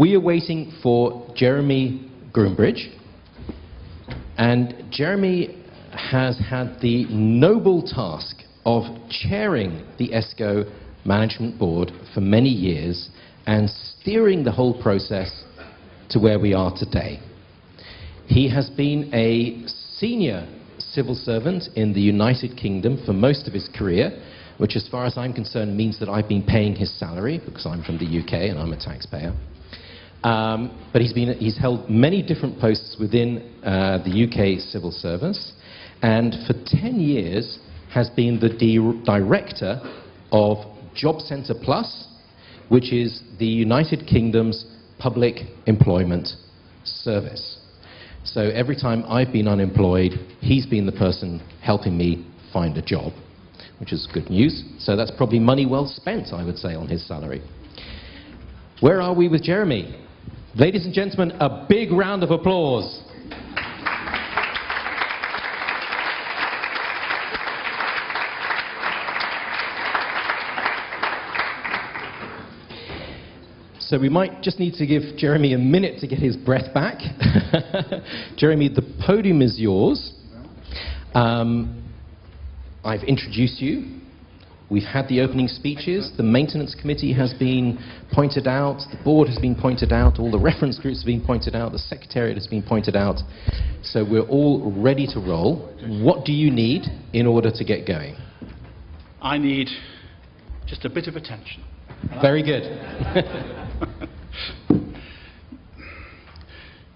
we are waiting for Jeremy Groombridge. And Jeremy has had the noble task of chairing the ESCO Management Board for many years and steering the whole process to where we are today. He has been a senior civil servant in the United Kingdom for most of his career, which as far as I'm concerned means that I've been paying his salary because I'm from the UK and I'm a taxpayer. Um, but he's, been, he's held many different posts within uh, the UK civil service and for 10 years has been the di director of Jobcentre Plus, which is the United Kingdom's public employment service. So every time I've been unemployed, he's been the person helping me find a job, which is good news. So that's probably money well spent, I would say, on his salary. Where are we with Jeremy? Ladies and gentlemen, a big round of applause. So we might just need to give Jeremy a minute to get his breath back. Jeremy, the podium is yours. Um, I've introduced you. We've had the opening speeches. The maintenance committee has been pointed out. The board has been pointed out. All the reference groups have been pointed out. The secretariat has been pointed out. So we're all ready to roll. What do you need in order to get going? I need just a bit of attention. Very good.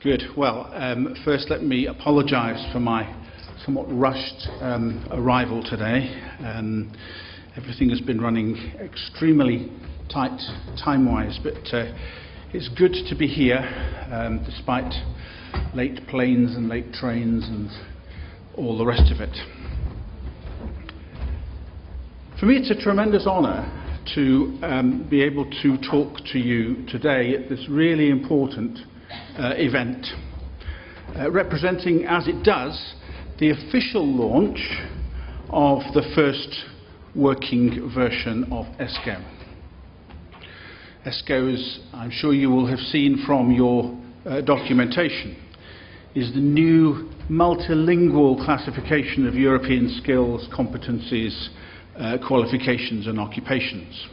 good. Well, um, first let me apologise for my somewhat rushed um, arrival today. Um, everything has been running extremely tight time-wise, but uh, it's good to be here um, despite late planes and late trains and all the rest of it. For me, it's a tremendous honour to um, be able to talk to you today at this really important uh, event, uh, representing, as it does, the official launch of the first working version of ESCO. ESCO, as I'm sure you will have seen from your uh, documentation, is the new multilingual classification of European skills, competencies, uh, qualifications and occupations.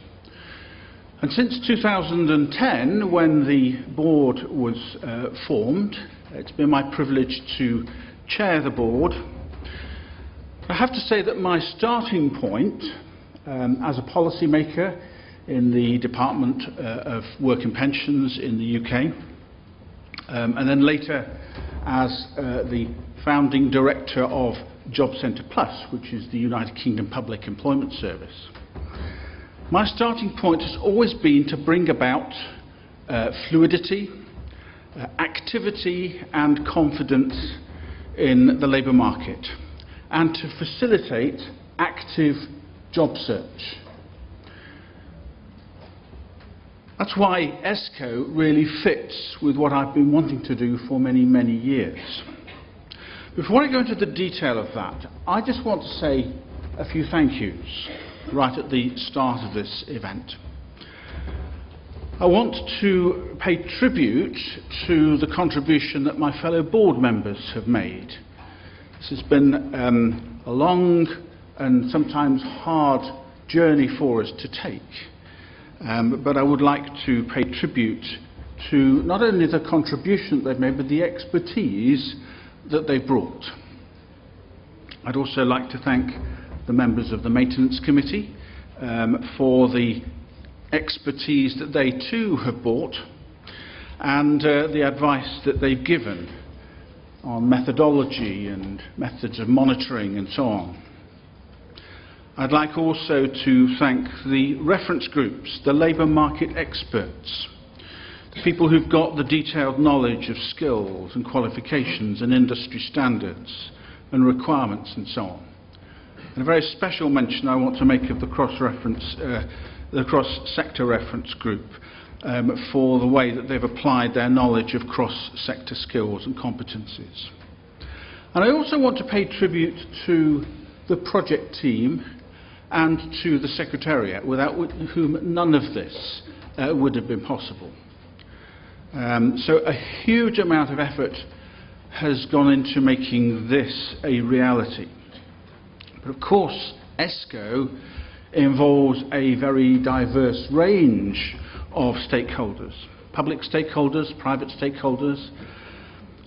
And since 2010, when the board was uh, formed, it's been my privilege to chair the board. I have to say that my starting point um, as a policymaker in the Department uh, of Work and Pensions in the UK, um, and then later as uh, the founding director of Jobcentre Plus, which is the United Kingdom Public Employment Service. My starting point has always been to bring about uh, fluidity, uh, activity and confidence in the labour market and to facilitate active job search. That's why ESCO really fits with what I've been wanting to do for many, many years. Before I go into the detail of that, I just want to say a few thank yous right at the start of this event. I want to pay tribute to the contribution that my fellow board members have made. This has been um, a long and sometimes hard journey for us to take. Um, but I would like to pay tribute to not only the contribution they've made, but the expertise that they've brought. I'd also like to thank the members of the Maintenance Committee um, for the expertise that they too have brought and uh, the advice that they've given on methodology and methods of monitoring and so on. I'd like also to thank the reference groups, the labour market experts, the people who've got the detailed knowledge of skills and qualifications and industry standards and requirements and so on. And a very special mention I want to make of the cross-reference, uh, the cross-sector reference group um, for the way that they've applied their knowledge of cross-sector skills and competencies. And I also want to pay tribute to the project team and to the Secretariat, without whom none of this uh, would have been possible. Um, so a huge amount of effort has gone into making this a reality. But of course, ESCO involves a very diverse range of stakeholders public stakeholders, private stakeholders,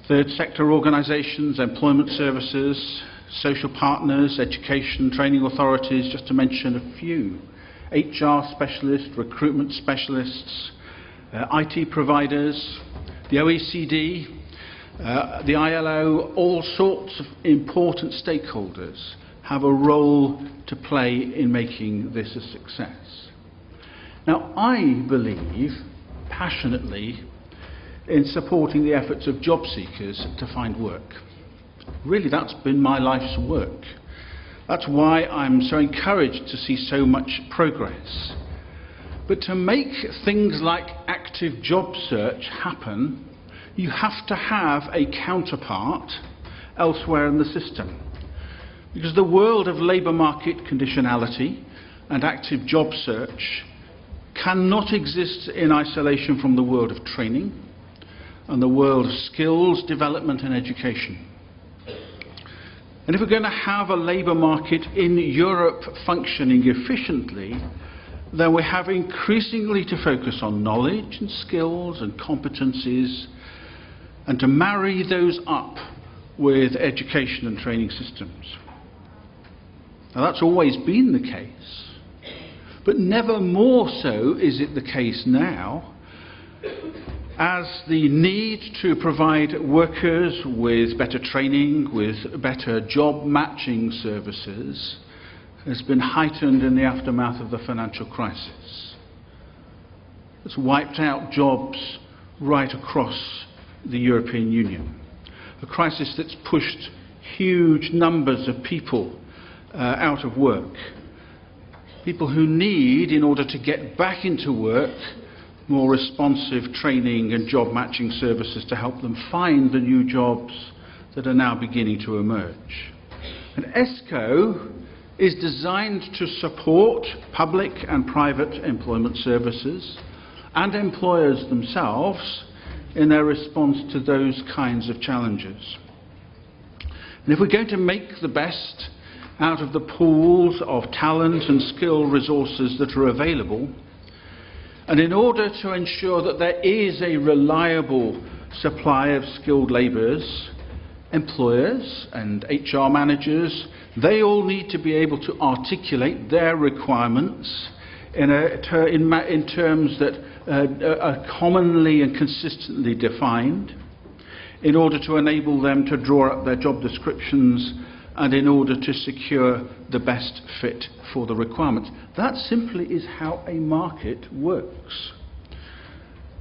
third sector organisations, employment services, social partners, education, training authorities, just to mention a few. HR specialists, recruitment specialists, uh, IT providers, the OECD, uh, the ILO, all sorts of important stakeholders have a role to play in making this a success. Now, I believe passionately in supporting the efforts of job seekers to find work. Really, that's been my life's work. That's why I'm so encouraged to see so much progress. But to make things like active job search happen, you have to have a counterpart elsewhere in the system. Because the world of labour market conditionality and active job search cannot exist in isolation from the world of training and the world of skills development and education. And if we're going to have a labour market in Europe functioning efficiently, then we have increasingly to focus on knowledge and skills and competencies and to marry those up with education and training systems. Now that's always been the case. But never more so is it the case now, as the need to provide workers with better training, with better job matching services, has been heightened in the aftermath of the financial crisis. It's wiped out jobs right across the European Union. A crisis that's pushed huge numbers of people uh, out of work people who need, in order to get back into work, more responsive training and job matching services to help them find the new jobs that are now beginning to emerge. And ESCO is designed to support public and private employment services and employers themselves in their response to those kinds of challenges. And if we're going to make the best out of the pools of talent and skill resources that are available. And in order to ensure that there is a reliable supply of skilled labourers, employers and HR managers, they all need to be able to articulate their requirements in, a, in, in terms that uh, are commonly and consistently defined in order to enable them to draw up their job descriptions and in order to secure the best fit for the requirements. That simply is how a market works.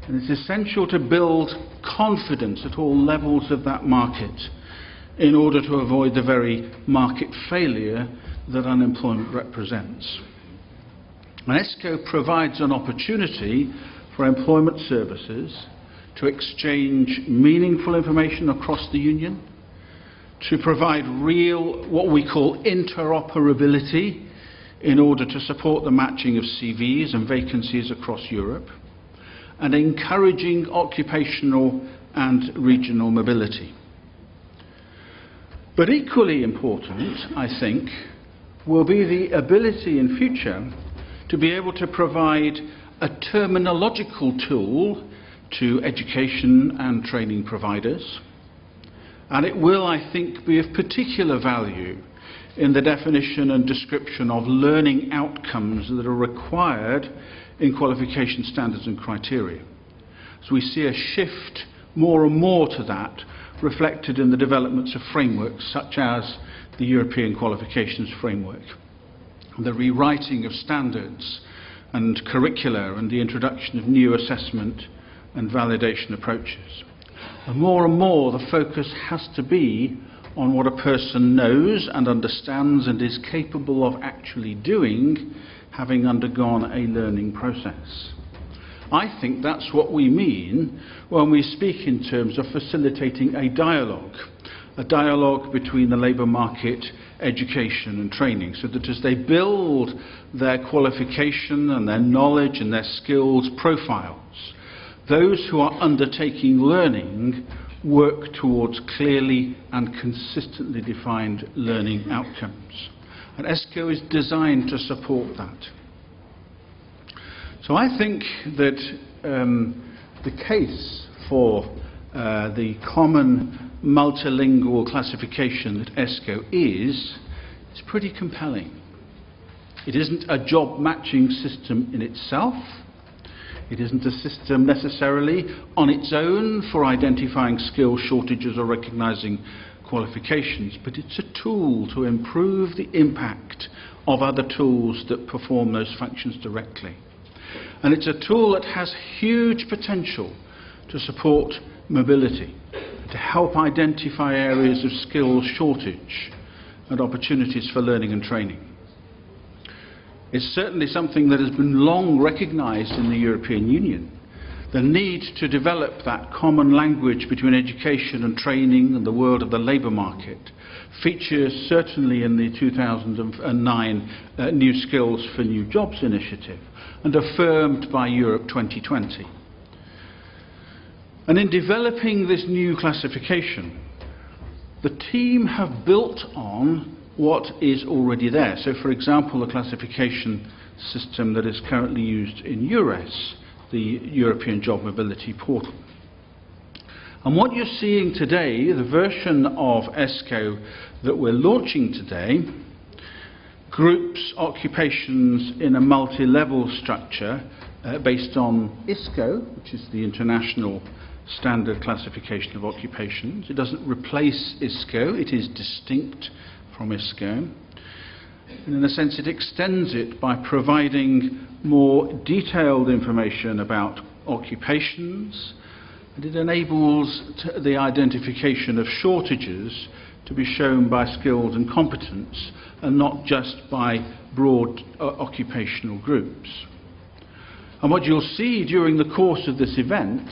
And it's essential to build confidence at all levels of that market in order to avoid the very market failure that unemployment represents. And ESCO provides an opportunity for employment services to exchange meaningful information across the union to provide real, what we call interoperability, in order to support the matching of CVs and vacancies across Europe, and encouraging occupational and regional mobility. But equally important, I think, will be the ability in future to be able to provide a terminological tool to education and training providers and it will, I think, be of particular value in the definition and description of learning outcomes that are required in qualification standards and criteria. So we see a shift more and more to that reflected in the developments of frameworks such as the European Qualifications Framework, the rewriting of standards and curricula and the introduction of new assessment and validation approaches. More and more, the focus has to be on what a person knows and understands and is capable of actually doing, having undergone a learning process. I think that's what we mean when we speak in terms of facilitating a dialogue, a dialogue between the labour market, education and training, so that as they build their qualification and their knowledge and their skills profiles, those who are undertaking learning work towards clearly and consistently defined learning outcomes. And ESCO is designed to support that. So I think that um, the case for uh, the common multilingual classification that ESCO is, is pretty compelling. It isn't a job matching system in itself. It isn't a system necessarily on its own for identifying skill shortages or recognizing qualifications, but it's a tool to improve the impact of other tools that perform those functions directly. And it's a tool that has huge potential to support mobility, to help identify areas of skill shortage and opportunities for learning and training. It's certainly something that has been long recognised in the European Union. The need to develop that common language between education and training and the world of the labour market features certainly in the 2009 uh, New Skills for New Jobs initiative and affirmed by Europe 2020. And in developing this new classification, the team have built on what is already there. So, for example, the classification system that is currently used in EURES, the European Job Mobility Portal. And what you're seeing today, the version of ESCO that we're launching today, groups occupations in a multi-level structure uh, based on ISCO, which is the International standard classification of occupations. It doesn't replace ISCO, it is distinct from ISCO. And in a sense, it extends it by providing more detailed information about occupations, and it enables the identification of shortages to be shown by skills and competence and not just by broad uh, occupational groups. And what you'll see during the course of this event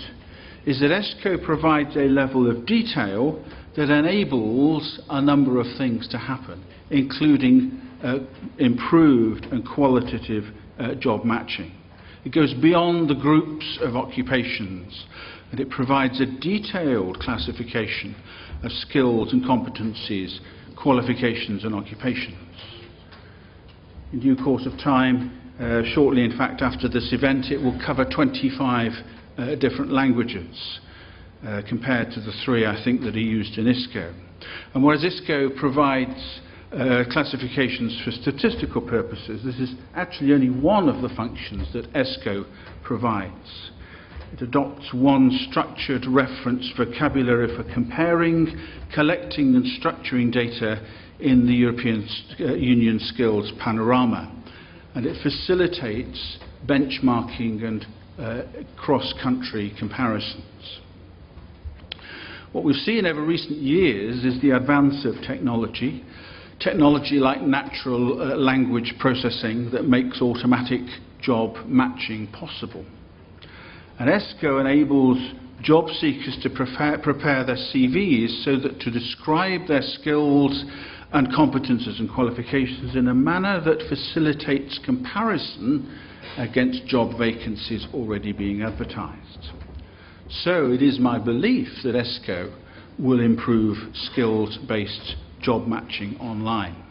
is that ESCO provides a level of detail that enables a number of things to happen, including uh, improved and qualitative uh, job matching. It goes beyond the groups of occupations and it provides a detailed classification of skills and competencies, qualifications and occupations. In due course of time, uh, shortly in fact after this event, it will cover 25 uh, different languages uh, compared to the three I think that are used in ISCO. And whereas ISCO provides uh, classifications for statistical purposes, this is actually only one of the functions that ESCO provides. It adopts one structured reference vocabulary for comparing, collecting and structuring data in the European uh, Union skills panorama. And it facilitates benchmarking and uh, cross-country comparisons. What we've seen over recent years is the advance of technology, technology like natural uh, language processing that makes automatic job matching possible. And ESCO enables job seekers to prepare, prepare their CVs so that to describe their skills and competences and qualifications in a manner that facilitates comparison against job vacancies already being advertised. So it is my belief that ESCO will improve skills-based job matching online.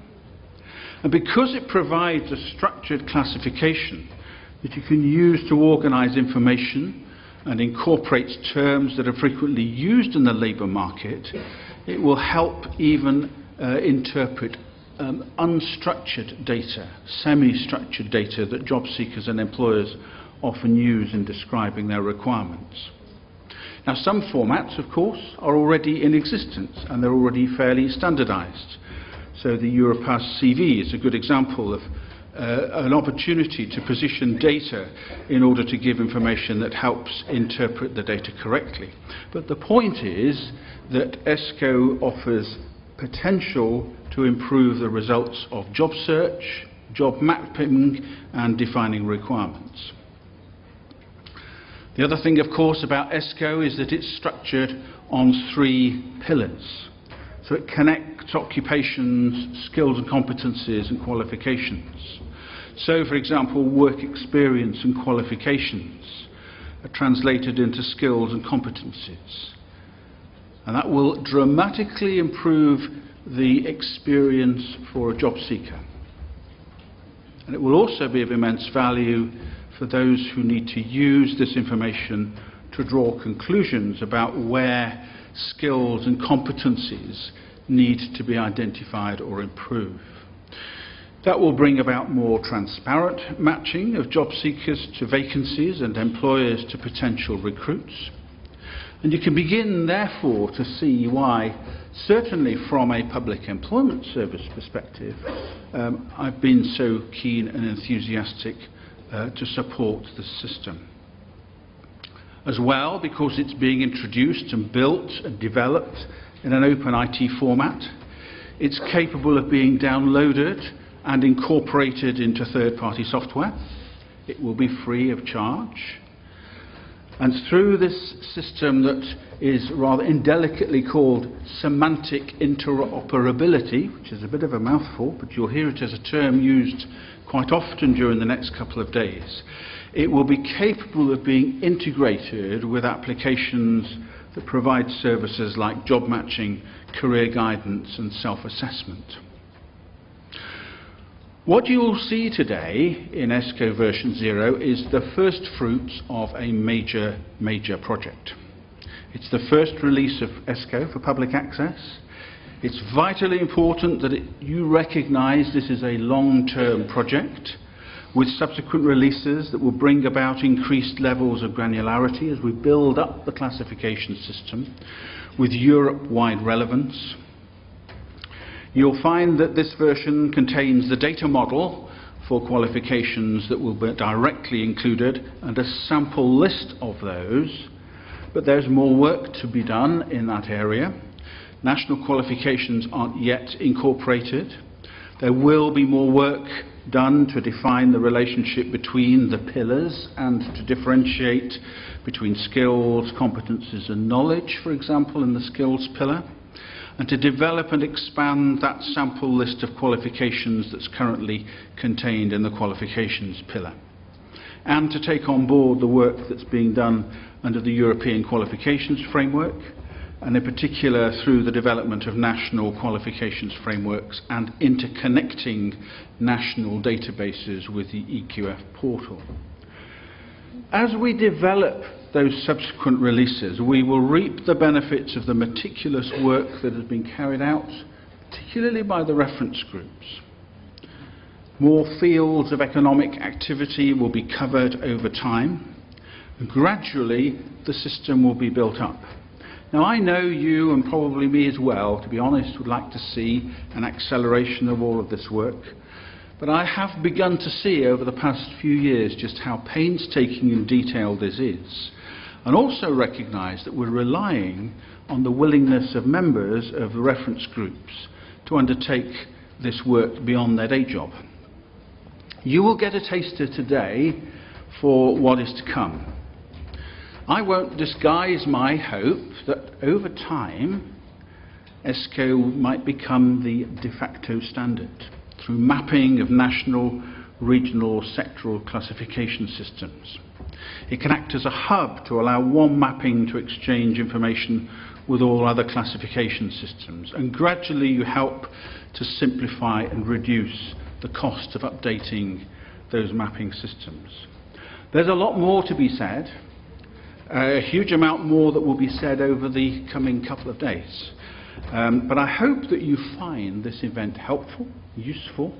And because it provides a structured classification that you can use to organise information and incorporates terms that are frequently used in the labour market, it will help even uh, interpret um, unstructured data, semi-structured data that job seekers and employers often use in describing their requirements. Now some formats, of course, are already in existence and they're already fairly standardized. So the Europass CV is a good example of uh, an opportunity to position data in order to give information that helps interpret the data correctly. But the point is that ESCO offers potential to improve the results of job search, job mapping and defining requirements. The other thing, of course, about ESCO is that it's structured on three pillars. So it connects occupations, skills and competencies and qualifications. So, for example, work experience and qualifications are translated into skills and competencies. And that will dramatically improve the experience for a job seeker. And it will also be of immense value for those who need to use this information to draw conclusions about where skills and competencies need to be identified or improved. That will bring about more transparent matching of job seekers to vacancies and employers to potential recruits. And you can begin, therefore, to see why, certainly from a public employment service perspective, um, I've been so keen and enthusiastic uh, to support the system. As well, because it's being introduced and built and developed in an open IT format, it's capable of being downloaded and incorporated into third-party software. It will be free of charge. And through this system that is rather indelicately called semantic interoperability, which is a bit of a mouthful, but you'll hear it as a term used quite often during the next couple of days, it will be capable of being integrated with applications that provide services like job matching, career guidance and self-assessment. What you will see today in ESCO version 0 is the first fruits of a major, major project. It's the first release of ESCO for public access. It's vitally important that it, you recognise this is a long-term project with subsequent releases that will bring about increased levels of granularity as we build up the classification system with Europe-wide relevance. You'll find that this version contains the data model for qualifications that will be directly included and a sample list of those. But there's more work to be done in that area. National qualifications aren't yet incorporated. There will be more work done to define the relationship between the pillars and to differentiate between skills, competences and knowledge, for example, in the skills pillar and to develop and expand that sample list of qualifications that's currently contained in the qualifications pillar and to take on board the work that's being done under the European qualifications framework and in particular through the development of national qualifications frameworks and interconnecting national databases with the EQF portal. As we develop those subsequent releases, we will reap the benefits of the meticulous work that has been carried out, particularly by the reference groups. More fields of economic activity will be covered over time. Gradually, the system will be built up. Now, I know you, and probably me as well, to be honest, would like to see an acceleration of all of this work. But I have begun to see over the past few years just how painstaking and detailed this is and also recognise that we're relying on the willingness of members of the reference groups to undertake this work beyond their day job. You will get a taster today for what is to come. I won't disguise my hope that over time ESCO might become the de facto standard through mapping of national, regional, sectoral classification systems. It can act as a hub to allow one mapping to exchange information with all other classification systems. And gradually you help to simplify and reduce the cost of updating those mapping systems. There's a lot more to be said, a huge amount more that will be said over the coming couple of days. Um, but I hope that you find this event helpful, useful,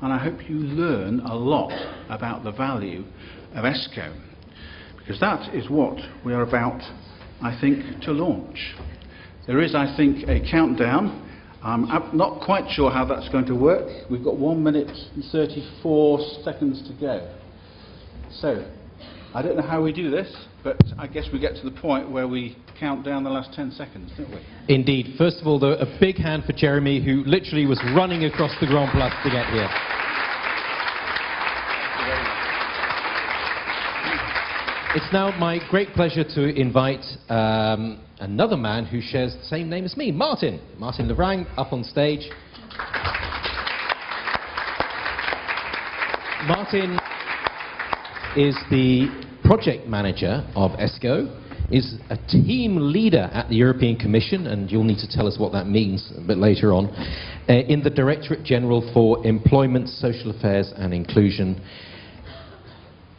and I hope you learn a lot about the value of ESCO. Because that is what we are about, I think, to launch. There is, I think, a countdown. I'm not quite sure how that's going to work. We've got 1 minute and 34 seconds to go. So, I don't know how we do this, but I guess we get to the point where we count down the last 10 seconds, don't we? Indeed. First of all, though, a big hand for Jeremy, who literally was running across the Grand Place to get here. It's now my great pleasure to invite um, another man who shares the same name as me, Martin. Martin Le Vrang, up on stage. Martin is the project manager of ESCO, is a team leader at the European Commission, and you'll need to tell us what that means a bit later on, uh, in the Directorate General for Employment, Social Affairs and Inclusion.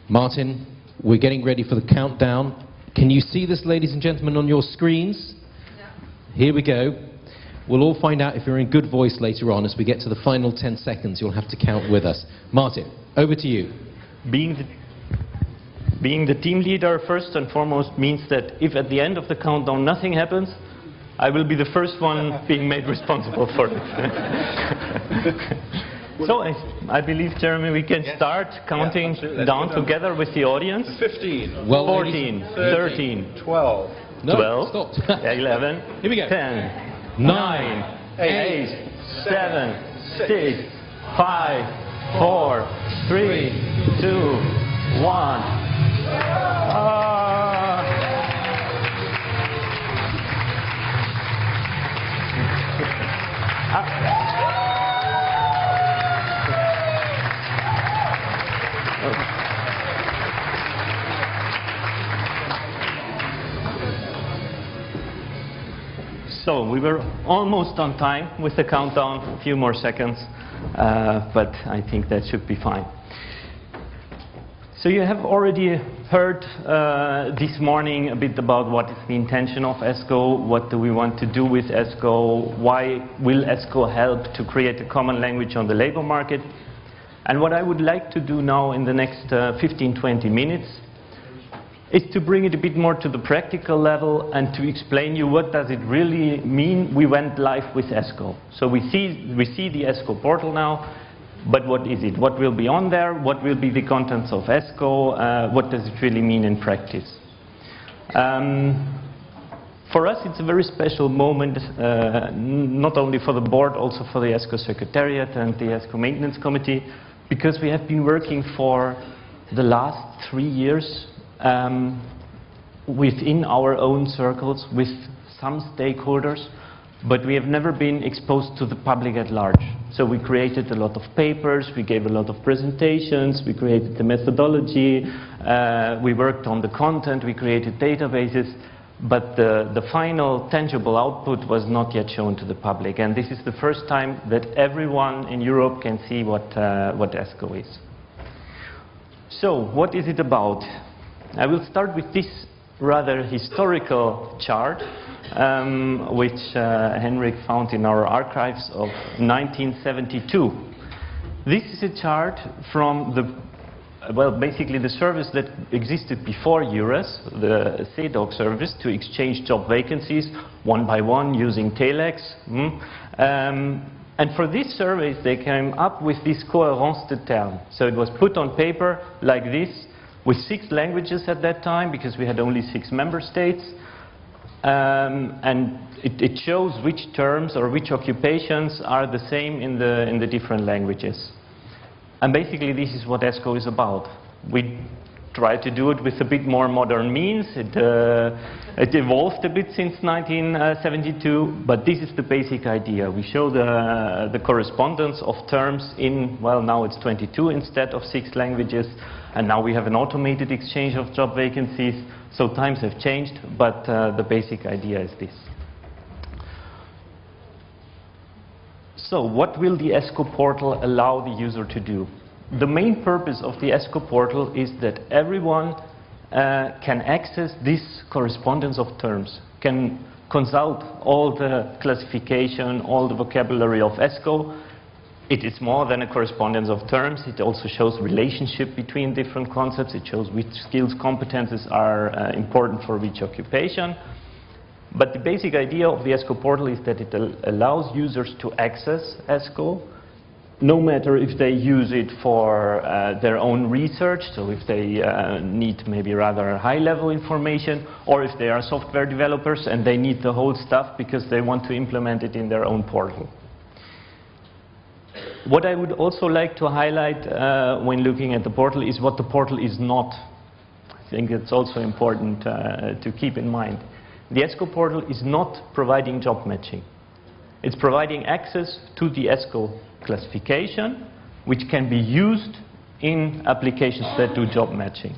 Martin, we're getting ready for the countdown. Can you see this, ladies and gentlemen, on your screens? Here we go. We'll all find out if you're in good voice later on. As we get to the final 10 seconds, you'll have to count with us. Martin, over to you. Being the, being the team leader first and foremost means that if at the end of the countdown nothing happens, I will be the first one being made responsible for it. so I, I, believe, Jeremy, we can yes. start counting yeah, down together with the audience. 15. Well, 14, 13, 12. No, 12, 11, Here we go. 10, nine, eight, seven, six, five, four, three, two, one. Ah. So we were almost on time with the countdown, a few more seconds, uh, but I think that should be fine. So you have already heard uh, this morning a bit about what is the intention of ESCO, what do we want to do with ESCO, why will ESCO help to create a common language on the labor market. And what I would like to do now in the next 15-20 uh, minutes is to bring it a bit more to the practical level and to explain you what does it really mean we went live with ESCO. So we see, we see the ESCO portal now, but what is it? What will be on there? What will be the contents of ESCO? Uh, what does it really mean in practice? Um, for us, it's a very special moment, uh, not only for the board, also for the ESCO Secretariat and the ESCO Maintenance Committee, because we have been working for the last three years um, within our own circles with some stakeholders, but we have never been exposed to the public at large. So we created a lot of papers, we gave a lot of presentations, we created the methodology, uh, we worked on the content, we created databases, but the, the final tangible output was not yet shown to the public. And this is the first time that everyone in Europe can see what, uh, what ESCO is. So, what is it about? I will start with this rather historical chart, um, which uh, Henrik found in our archives of 1972. This is a chart from the, well, basically the service that existed before EURES, the SEDOC service, to exchange job vacancies one by one using telex. Mm. Um, and for these surveys, they came up with this cohérence de terme. So it was put on paper like this, with six languages at that time because we had only six member states. Um, and it, it, shows which terms or which occupations are the same in the, in the different languages. And basically this is what ESCO is about. We try to do it with a bit more modern means. It, uh, it evolved a bit since 1972, but this is the basic idea. We show the, the correspondence of terms in, well, now it's 22 instead of six languages, and now we have an automated exchange of job vacancies. So times have changed, but uh, the basic idea is this. So what will the ESCO portal allow the user to do? The main purpose of the ESCO portal is that everyone uh, can access this correspondence of terms, can consult all the classification, all the vocabulary of ESCO, it is more than a correspondence of terms. It also shows relationship between different concepts. It shows which skills, competences are uh, important for which occupation. But the basic idea of the ESCO portal is that it al allows users to access ESCO, no matter if they use it for uh, their own research, so if they uh, need maybe rather high-level information, or if they are software developers and they need the whole stuff because they want to implement it in their own portal. What I would also like to highlight uh, when looking at the portal is what the portal is not. I think it's also important uh, to keep in mind. The ESCO portal is not providing job matching. It's providing access to the ESCO classification, which can be used in applications that do job matching.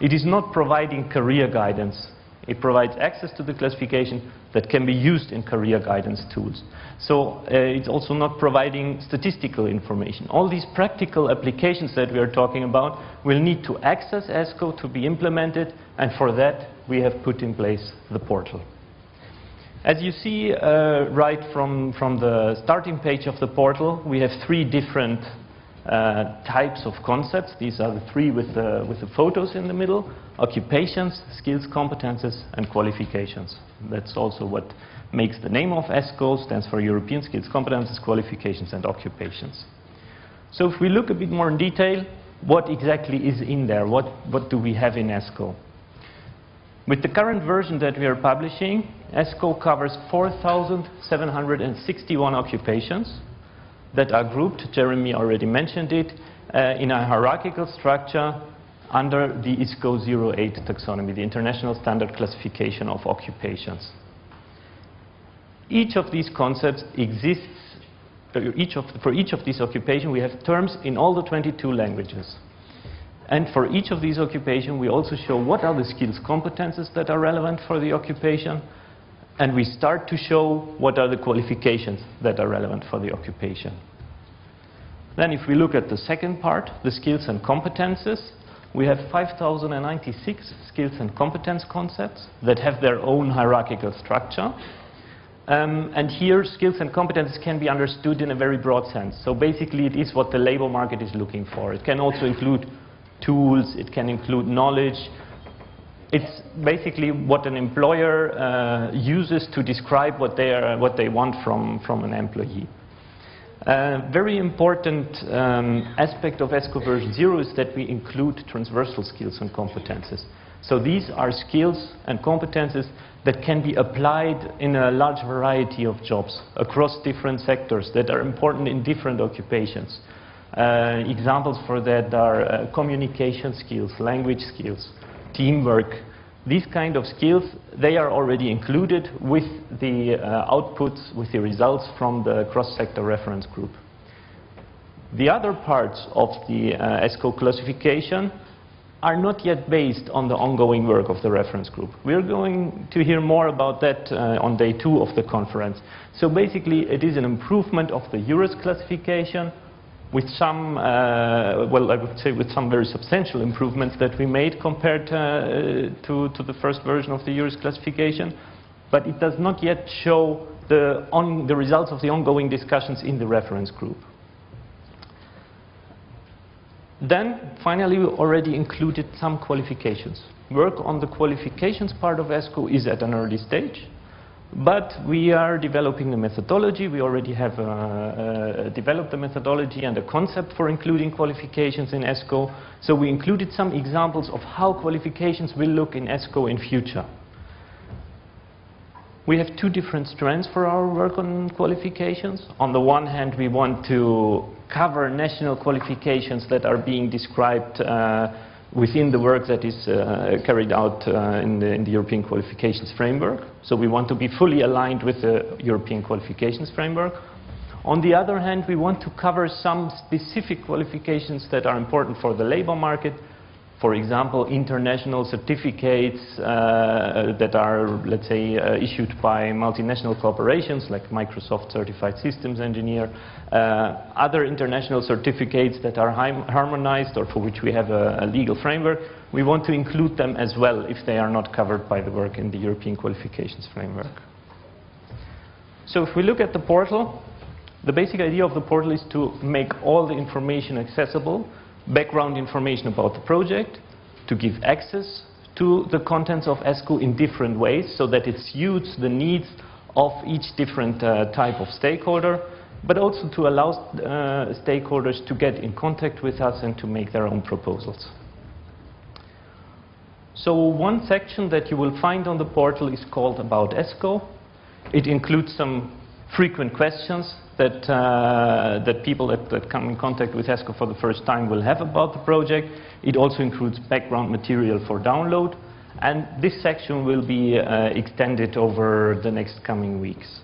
It is not providing career guidance. It provides access to the classification that can be used in career guidance tools. So uh, it's also not providing statistical information. All these practical applications that we are talking about will need to access ESCO to be implemented, and for that we have put in place the portal. As you see uh, right from, from the starting page of the portal, we have three different Uh, types of concepts. These are the three with the, with the photos in the middle, occupations, skills, competences, and qualifications. That's also what makes the name of ESCO, stands for European Skills, Competences, Qualifications, and Occupations. So if we look a bit more in detail, what exactly is in there? What, what do we have in ESCO? With the current version that we are publishing, ESCO covers 4,761 occupations that are grouped, Jeremy already mentioned it, uh, in a hierarchical structure under the ISCO 08 taxonomy, the International Standard Classification of Occupations. Each of these concepts exists, each of, for each of these occupations we have terms in all the 22 languages. And for each of these occupations we also show what are the skills competences that are relevant for the occupation, and we start to show what are the qualifications that are relevant for the occupation. Then if we look at the second part, the skills and competences, we have 5,096 skills and competence concepts that have their own hierarchical structure. Um, and here, skills and competences can be understood in a very broad sense. So basically, it is what the labor market is looking for. It can also include tools, it can include knowledge, it's basically what an employer uh, uses to describe what they, are, what they want from, from an employee. A uh, very important um, aspect of ESCO version 0 is that we include transversal skills and competences. So these are skills and competences that can be applied in a large variety of jobs across different sectors that are important in different occupations. Uh, examples for that are uh, communication skills, language skills, teamwork. These kind of skills, they are already included with the uh, outputs, with the results from the cross-sector reference group. The other parts of the uh, ESCO classification are not yet based on the ongoing work of the reference group. We're going to hear more about that uh, on day two of the conference. So basically, it is an improvement of the EURES classification with some, uh, well, I would say with some very substantial improvements that we made compared uh, to, to the first version of the EURES classification, but it does not yet show the, on, the results of the ongoing discussions in the reference group. Then, finally, we already included some qualifications. Work on the qualifications part of ESCO is at an early stage. But we are developing the methodology. We already have uh, uh, developed the methodology and the concept for including qualifications in ESCO. So we included some examples of how qualifications will look in ESCO in future. We have two different strands for our work on qualifications. On the one hand, we want to cover national qualifications that are being described uh, within the work that is uh, carried out uh, in, the, in, the, European qualifications framework. So we want to be fully aligned with the European qualifications framework. On the other hand, we want to cover some specific qualifications that are important for the labor market for example, international certificates uh, that are, let's say, uh, issued by multinational corporations like Microsoft Certified Systems Engineer, uh, other international certificates that are harmonized or for which we have a, a, legal framework, we want to include them as well if they are not covered by the work in the European Qualifications Framework. So if we look at the portal, the basic idea of the portal is to make all the information accessible background information about the project, to give access to the contents of ESCO in different ways so that it suits the needs of each different uh, type of stakeholder, but also to allow uh, stakeholders to get in contact with us and to make their own proposals. So one section that you will find on the portal is called About ESCO. It includes some frequent questions that, uh, that people that, that, come in contact with ESCO for the first time will have about the project. It also includes background material for download. And this section will be uh, extended over the next coming weeks.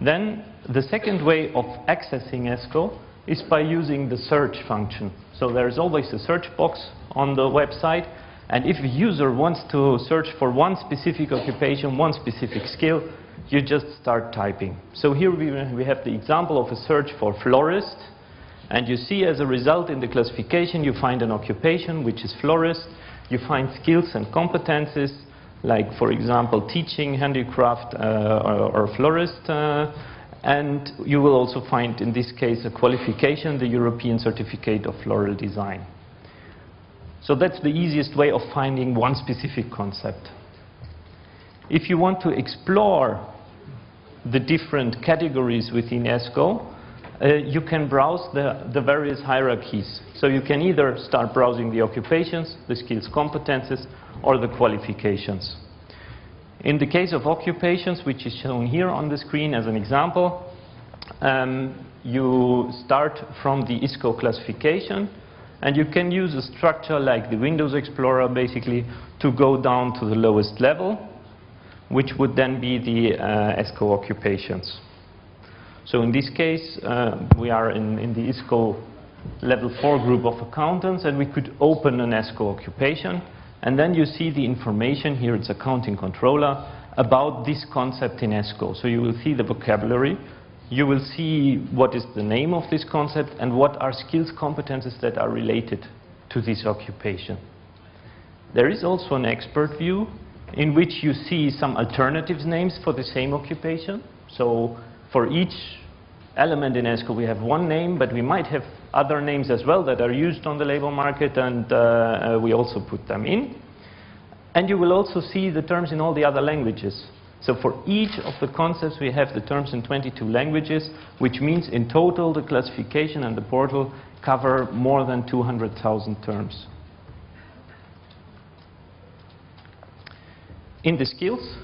Then the second way of accessing ESCO is by using the search function. So there's always a search box on the website, and if a user wants to search for one specific occupation, one specific skill, you just start typing. So here we, we have the example of a search for florist, and you see as a result in the classification you find an occupation, which is florist, you find skills and competences, like for example teaching, handicraft, uh, or, or, florist, uh, and you will also find in this case a qualification, the European Certificate of Floral Design. So that's the easiest way of finding one specific concept. If you want to explore the different categories within ESCO, uh, you can browse the, the various hierarchies. So you can either start browsing the occupations, the skills competences, or the qualifications. In the case of occupations, which is shown here on the screen as an example, um, you start from the ISCO classification, and you can use a structure like the Windows Explorer, basically, to go down to the lowest level, which would then be the uh, ESCO occupations. So in this case, uh, we are in, in the ESCO level 4 group of accountants, and we could open an ESCO occupation. And then you see the information, here it's accounting controller, about this concept in ESCO. So you will see the vocabulary, you will see what is the name of this concept, and what are skills competences that are related to this occupation. There is also an expert view in which you see some alternatives names for the same occupation. So for each element in ESCO we have one name, but we might have other names as well that are used on the labor market and uh, uh, we also put them in. And you will also see the terms in all the other languages. So for each of the concepts we have the terms in 22 languages, which means in total the classification and the portal cover more than 200,000 terms. In the skills,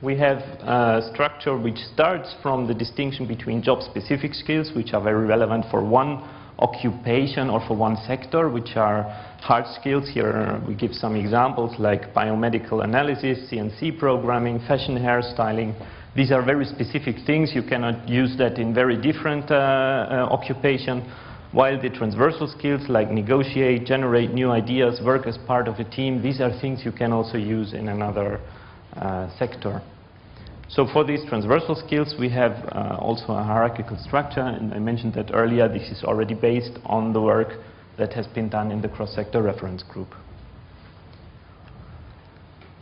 we have a structure which starts from the distinction between job-specific skills, which are very relevant for one occupation or for one sector, which are hard skills. Here we give some examples like biomedical analysis, CNC programming, fashion hairstyling. These are very specific things. You cannot use that in very different uh, uh, occupation. While the transversal skills like negotiate, generate new ideas, work as part of a team, these are things you can also use in another uh, sector. So for these transversal skills, we have uh, also a hierarchical structure, and I mentioned that earlier. This is already based on the work that has been done in the cross-sector reference group.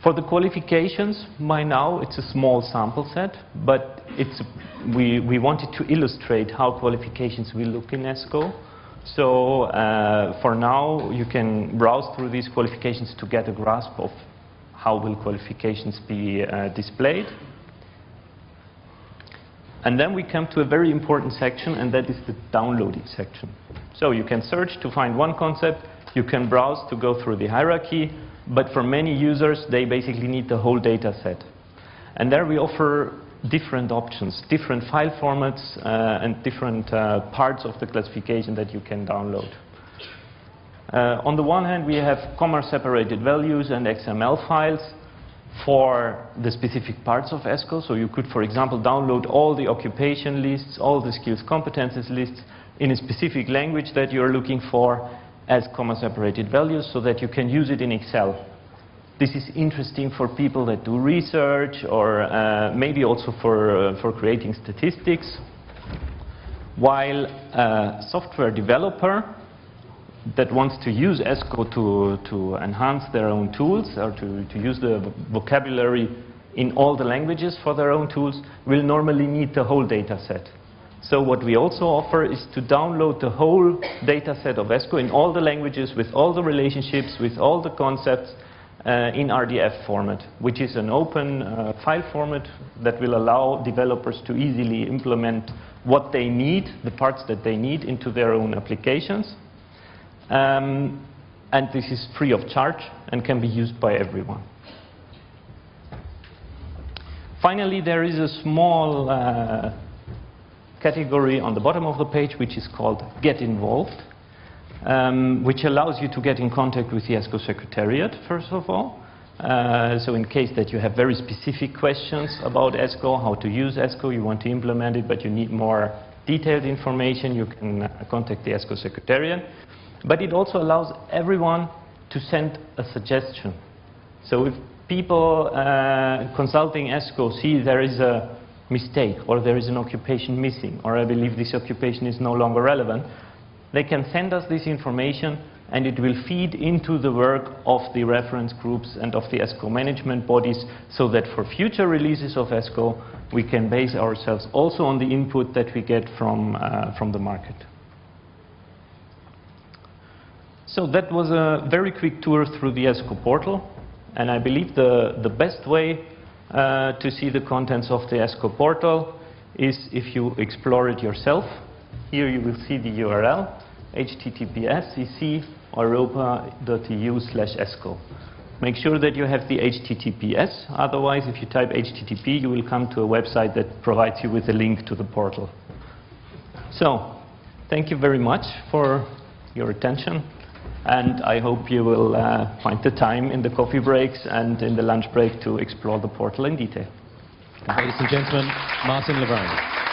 For the qualifications, by now it's a small sample set, but it's, we, we wanted to illustrate how qualifications will look in ESCO. So uh, for now, you can browse through these qualifications to get a grasp of how will qualifications be uh, displayed. And then we come to a very important section, and that is the downloading section. So you can search to find one concept, you can browse to go through the hierarchy, but for many users, they basically need the whole data set. And there we offer different options, different file formats, uh, and different uh, parts of the classification that you can download. Uh, on the one hand, we have comma-separated values and XML files for the specific parts of ESCO. So you could, for example, download all the occupation lists, all the skills competences lists in a specific language that you're looking for as comma-separated values so that you can use it in Excel. This is interesting for people that do research or uh, maybe also for, uh, for creating statistics. While a software developer that wants to use ESCO to, to enhance their own tools or to, to use the vocabulary in all the languages for their own tools will normally need the whole data set. So what we also offer is to download the whole data set of ESCO in all the languages with all the relationships, with all the concepts uh, in RDF format, which is an open uh, file format that will allow developers to easily implement what they need, the parts that they need into their own applications. Um, and this is free of charge and can be used by everyone. Finally, there is a small uh, category on the bottom of the page which is called Get Involved, um, which allows you to get in contact with the ESCO Secretariat, first of all. Uh, so in case that you have very specific questions about ESCO, how to use ESCO, you want to implement it, but you need more detailed information, you can uh, contact the ESCO Secretariat. But it also allows everyone to send a suggestion. So if people uh, consulting ESCO see there is a mistake or there is an occupation missing or I believe this occupation is no longer relevant, they can send us this information and it will feed into the work of the reference groups and of the ESCO management bodies so that for future releases of ESCO we can base ourselves also on the input that we get from, uh, from the market. So that was a very quick tour through the ESCO portal and I believe the, the best way uh, to see the contents of the ESCO portal is if you explore it yourself. Here you will see the URL https europa.eu slash esco. Make sure that you have the HTTPS, otherwise if you type HTTP you will come to a website that provides you with a link to the portal. So, thank you very much for your attention and I hope you will uh, find the time in the coffee breaks and in the lunch break to explore the portal in detail. Ladies and gentlemen, Martin Le Vrang.